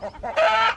Ha ha ha!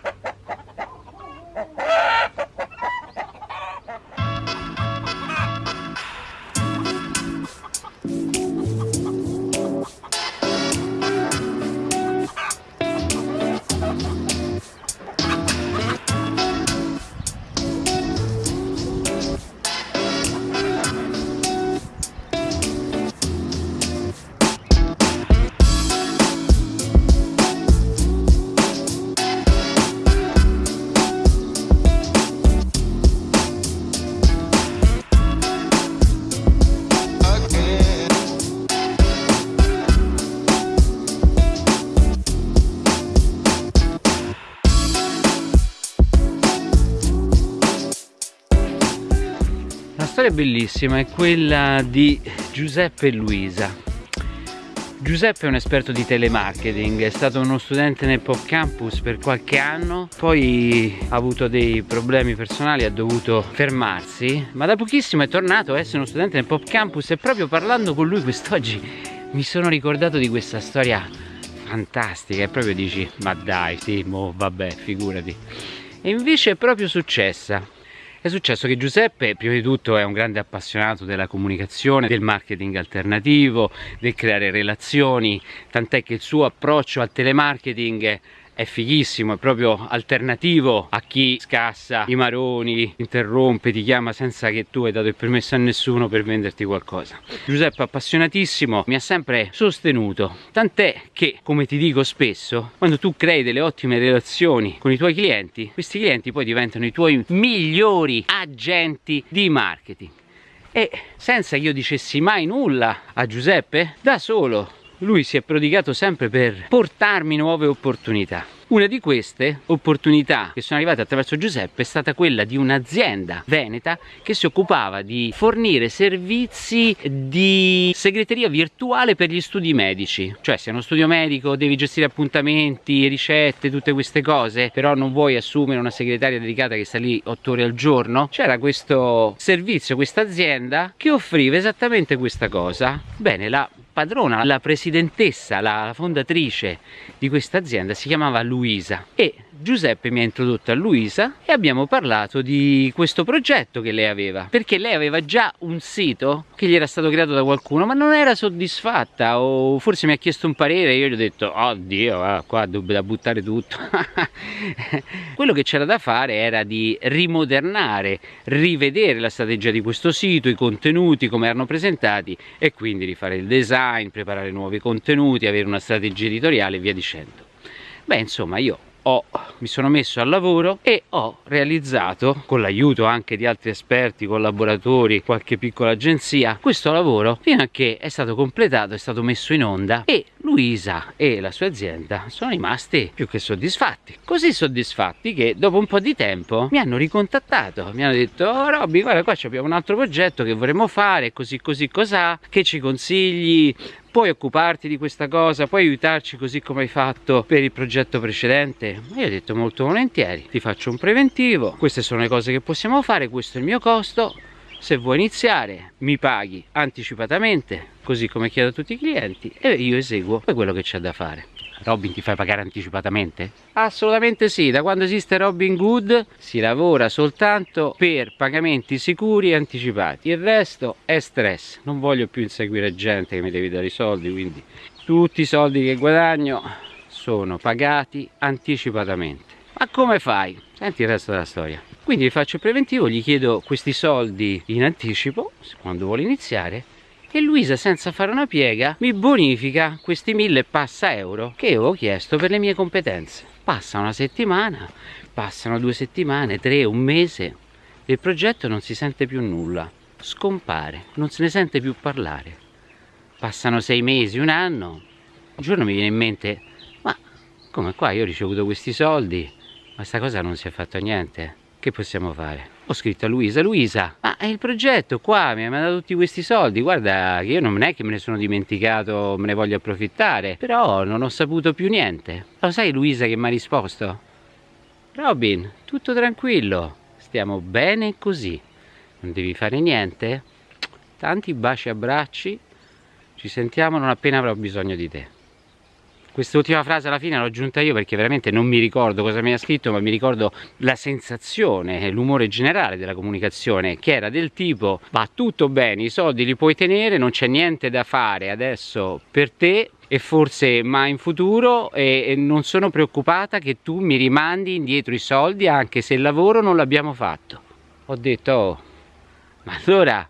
Storia bellissima è quella di Giuseppe e Luisa. Giuseppe è un esperto di telemarketing, è stato uno studente nel Pop Campus per qualche anno, poi ha avuto dei problemi personali, ha dovuto fermarsi, ma da pochissimo è tornato a essere uno studente nel Pop Campus e proprio parlando con lui quest'oggi mi sono ricordato di questa storia fantastica e proprio dici, ma dai, sì, mo vabbè, figurati. E invece è proprio successa. È successo che Giuseppe, prima di tutto, è un grande appassionato della comunicazione, del marketing alternativo, del creare relazioni, tant'è che il suo approccio al telemarketing è fighissimo, è proprio alternativo a chi scassa i maroni, interrompe, ti chiama senza che tu hai dato il permesso a nessuno per venderti qualcosa. Giuseppe appassionatissimo mi ha sempre sostenuto, tant'è che, come ti dico spesso, quando tu crei delle ottime relazioni con i tuoi clienti, questi clienti poi diventano i tuoi migliori agenti di marketing. E senza che io dicessi mai nulla a Giuseppe, da solo lui si è prodigato sempre per portarmi nuove opportunità. Una di queste opportunità che sono arrivate attraverso Giuseppe è stata quella di un'azienda veneta che si occupava di fornire servizi di segreteria virtuale per gli studi medici. Cioè se è uno studio medico devi gestire appuntamenti, ricette, tutte queste cose, però non vuoi assumere una segretaria dedicata che sta lì 8 ore al giorno. C'era questo servizio, questa azienda che offriva esattamente questa cosa. Bene, la padrona, la presidentessa, la fondatrice di questa azienda si chiamava Luisa e Giuseppe mi ha introdotto a Luisa e abbiamo parlato di questo progetto che lei aveva. Perché lei aveva già un sito che gli era stato creato da qualcuno ma non era soddisfatta o forse mi ha chiesto un parere e io gli ho detto oddio ah, qua da buttare tutto. Quello che c'era da fare era di rimodernare rivedere la strategia di questo sito i contenuti come erano presentati e quindi rifare il design preparare nuovi contenuti avere una strategia editoriale e via dicendo. Beh insomma io ho, mi sono messo al lavoro e ho realizzato con l'aiuto anche di altri esperti, collaboratori, qualche piccola agenzia questo lavoro fino a che è stato completato, è stato messo in onda e Luisa e la sua azienda sono rimasti più che soddisfatti così soddisfatti che dopo un po' di tempo mi hanno ricontattato. Mi hanno detto oh Robby guarda qua abbiamo un altro progetto che vorremmo fare così così cos'ha? Che ci consigli? Puoi occuparti di questa cosa, puoi aiutarci così come hai fatto per il progetto precedente? Io ho detto molto volentieri, ti faccio un preventivo, queste sono le cose che possiamo fare, questo è il mio costo, se vuoi iniziare mi paghi anticipatamente, così come chiedo a tutti i clienti e io eseguo quello che c'è da fare. Robin ti fai pagare anticipatamente? Assolutamente sì, da quando esiste Robin Good si lavora soltanto per pagamenti sicuri e anticipati, il resto è stress, non voglio più inseguire gente che mi devi dare i soldi, quindi tutti i soldi che guadagno sono pagati anticipatamente. Ma come fai? Senti il resto della storia. Quindi faccio il preventivo, gli chiedo questi soldi in anticipo, quando vuole iniziare, e Luisa senza fare una piega mi bonifica questi mille passa euro che avevo chiesto per le mie competenze. Passa una settimana passano due settimane tre un mese il progetto non si sente più nulla scompare non se ne sente più parlare. Passano sei mesi un anno un giorno mi viene in mente ma come qua io ho ricevuto questi soldi ma sta cosa non si è fatto niente che possiamo fare? Ho scritto a Luisa, Luisa, ma è il progetto qua, mi ha mandato tutti questi soldi, guarda che io non è che me ne sono dimenticato, me ne voglio approfittare, però non ho saputo più niente. Lo sai Luisa che mi ha risposto? Robin, tutto tranquillo, stiamo bene così, non devi fare niente, tanti baci e abbracci, ci sentiamo non appena avrò bisogno di te. Quest'ultima frase alla fine l'ho aggiunta io perché veramente non mi ricordo cosa mi ha scritto ma mi ricordo la sensazione l'umore generale della comunicazione che era del tipo va tutto bene i soldi li puoi tenere non c'è niente da fare adesso per te e forse mai in futuro e, e non sono preoccupata che tu mi rimandi indietro i soldi anche se il lavoro non l'abbiamo fatto. Ho detto oh, ma allora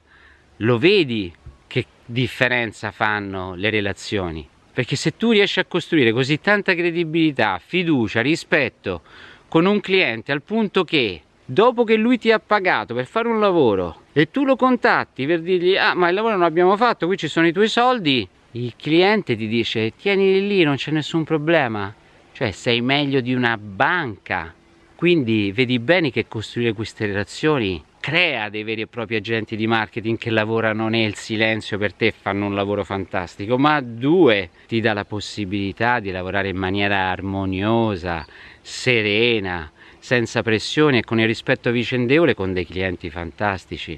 lo vedi che differenza fanno le relazioni perché se tu riesci a costruire così tanta credibilità, fiducia, rispetto con un cliente al punto che dopo che lui ti ha pagato per fare un lavoro e tu lo contatti per dirgli ah ma il lavoro non l'abbiamo fatto, qui ci sono i tuoi soldi, il cliente ti dice tienili lì, non c'è nessun problema, cioè sei meglio di una banca. Quindi vedi bene che costruire queste relazioni crea dei veri e propri agenti di marketing che lavorano nel silenzio per te e fanno un lavoro fantastico, ma due, ti dà la possibilità di lavorare in maniera armoniosa, serena, senza pressione e con il rispetto vicendevole con dei clienti fantastici.